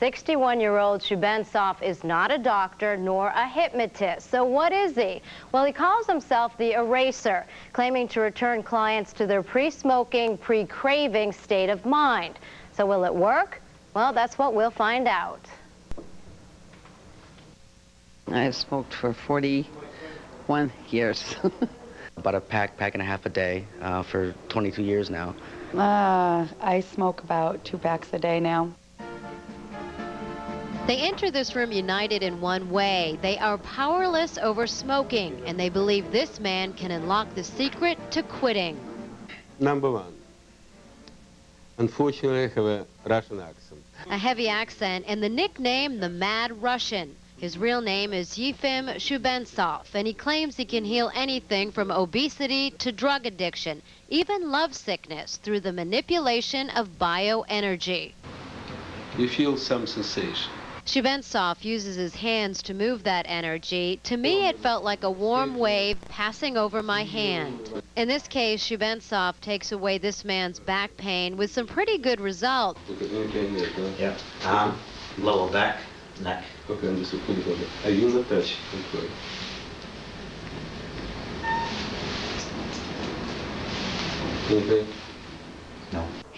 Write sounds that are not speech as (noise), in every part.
61-year-old Shubentsov is not a doctor nor a hypnotist. So what is he? Well, he calls himself the eraser, claiming to return clients to their pre-smoking, pre-craving state of mind. So will it work? Well, that's what we'll find out. I've smoked for 41 years. (laughs) About a pack, pack and a half a day uh, for 22 years now. Uh, I smoke about two packs a day now. They enter this room united in one way. They are powerless over smoking, and they believe this man can unlock the secret to quitting. Number one. Unfortunately, I have a Russian accent. A heavy accent and the nickname the Mad Russian. His real name is Yefim Shubentsov, and he claims he can heal anything from obesity to drug addiction, even love sickness, through the manipulation of bioenergy. You feel some sensation. Shubentsov uses his hands to move that energy. To me, it felt like a warm wave passing over my hand. In this case, Shubentsov takes away this man's back pain with some pretty good results. Yeah. Arm, lower back, neck. Okay, I'm just put it over. Are you not touch? Okay. Anything?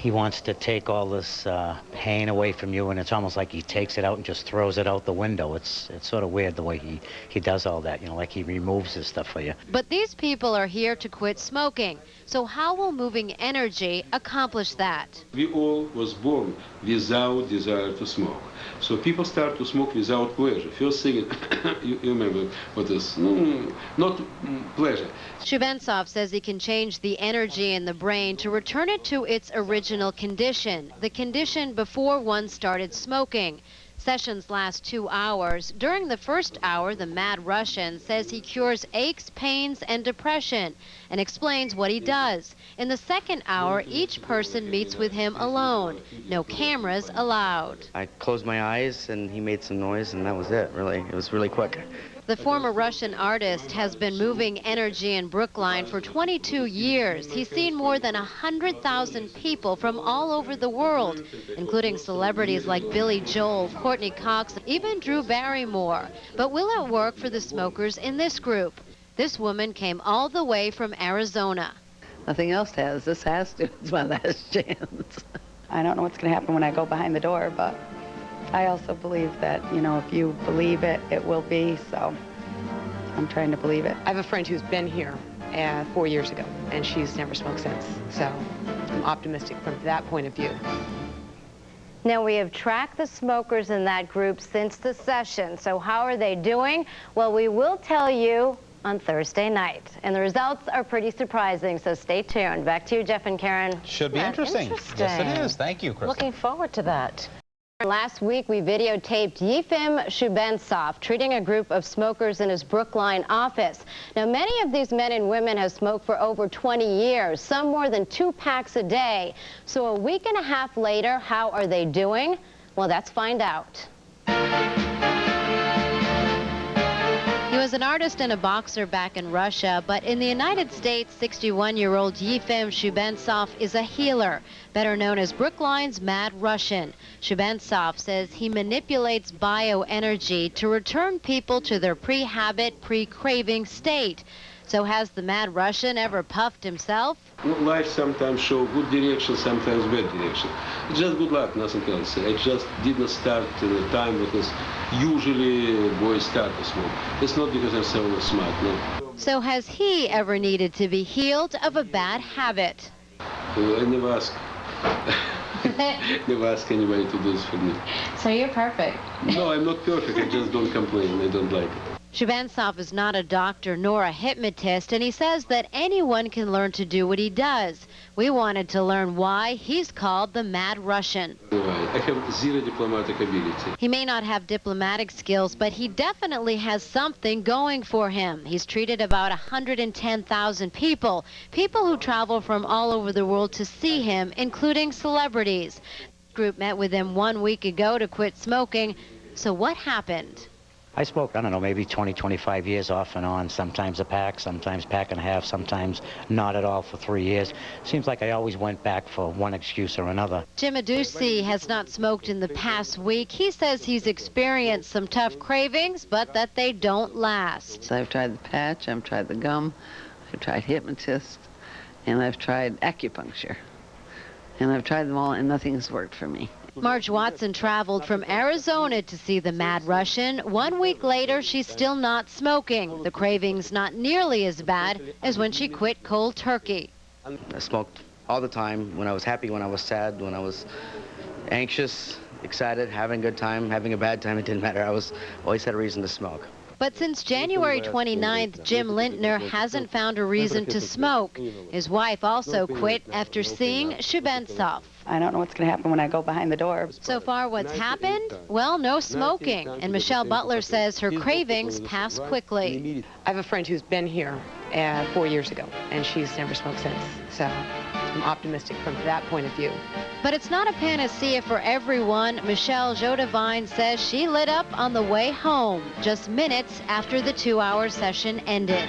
No. He wants to take all this uh, pain away from you, and it's almost like he takes it out and just throws it out the window. It's it's sort of weird the way he, he does all that, you know, like he removes his stuff for you. But these people are here to quit smoking. So how will moving energy accomplish that? We all was born without desire to smoke. So people start to smoke without pleasure. First thing, (coughs) you, you remember what is, mm, not mm, pleasure. Shubentsov says he can change the energy in the brain to return it to its original condition, the condition before one started smoking. Sessions last two hours. During the first hour, the Mad Russian says he cures aches, pains, and depression and explains what he does. In the second hour, each person meets with him alone. No cameras allowed. I closed my eyes and he made some noise and that was it, really. It was really quick. The former Russian artist has been moving energy in Brookline for 22 years. He's seen more than 100,000 people from all over the world, including celebrities like Billy Joel, Courteney Cox, even Drew Barrymore. But will it work for the smokers in this group? This woman came all the way from Arizona. Nothing else has. This has to. (laughs) It's my last chance. I don't know what's going to happen when I go behind the door, but I also believe that, you know, if you believe it, it will be, so I'm trying to believe it. I have a friend who's been here uh, four years ago, and she's never smoked since, so I'm optimistic from that point of view. Now, we have tracked the smokers in that group since the session. So how are they doing? Well, we will tell you on Thursday night. And the results are pretty surprising, so stay tuned. Back to you, Jeff and Karen. Should be interesting. interesting. Yes, it is. Thank you, Chris. Looking forward to that. Last week, we videotaped Yefim Shubentsov treating a group of smokers in his Brookline office. Now, many of these men and women have smoked for over 20 years, some more than two packs a day. So a week and a half later, how are they doing? Well, let's find out. An artist and a boxer back in Russia, but in the United States, 61-year-old Yefim Shubentsov is a healer, better known as Brookline's Mad Russian. Shubentsov says he manipulates bioenergy to return people to their pre-habit, pre-craving state. So has the Mad Russian ever puffed himself? No, life sometimes show good direction, sometimes bad direction. It's just good luck, nothing else. I just did not start in the time because usually boys start to smoke. It's not because I'm so smart, no. So has he ever needed to be healed of a bad habit? Uh, I never ask. (laughs) (laughs) never ask anybody to do this for me. So you're perfect. No, I'm not perfect. I just don't complain. I don't like it. Shubentsov is not a doctor nor a hypnotist, and he says that anyone can learn to do what he does. We wanted to learn why he's called the Mad Russian. I have zero diplomatic ability. He may not have diplomatic skills, but he definitely has something going for him. He's treated about 110,000 people, people who travel from all over the world to see him, including celebrities. The group met with him one week ago to quit smoking. So what happened? I smoked, I don't know, maybe 20, 25 years off and on, sometimes a pack, sometimes pack and a half, sometimes not at all for three years. Seems like I always went back for one excuse or another. Jim Aducey has not smoked in the past week. He says he's experienced some tough cravings, but that they don't last. So I've tried the patch, I've tried the gum, I've tried hypnotist, and I've tried acupuncture. And I've tried them all, and nothing's worked for me. Marge Watson traveled from Arizona to see the Mad Russian. One week later, she's still not smoking. The cravings not nearly as bad as when she quit cold turkey. I smoked all the time, when I was happy, when I was sad, when I was anxious, excited, having a good time, having a bad time, it didn't matter. I was always had a reason to smoke. But since January 29th, Jim Lintner hasn't found a reason to smoke. His wife also quit after seeing Shubentsov. I don't know what's going to happen when I go behind the door. So far, what's happened? Well, no smoking. And Michelle Butler says her cravings pass quickly. I have a friend who's been here uh, four years ago, and she's never smoked since. So I'm optimistic from that point of view. But it's not a panacea for everyone. Michelle Jodevine says she lit up on the way home just minutes after the two-hour session ended.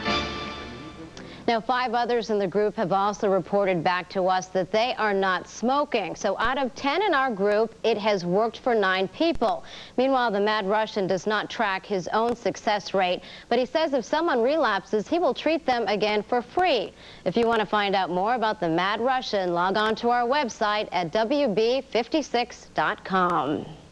Now, five others in the group have also reported back to us that they are not smoking. So out of 10 in our group, it has worked for nine people. Meanwhile, the Mad Russian does not track his own success rate, but he says if someone relapses, he will treat them again for free. If you want to find out more about the Mad Russian, log on to our website at WB56.com.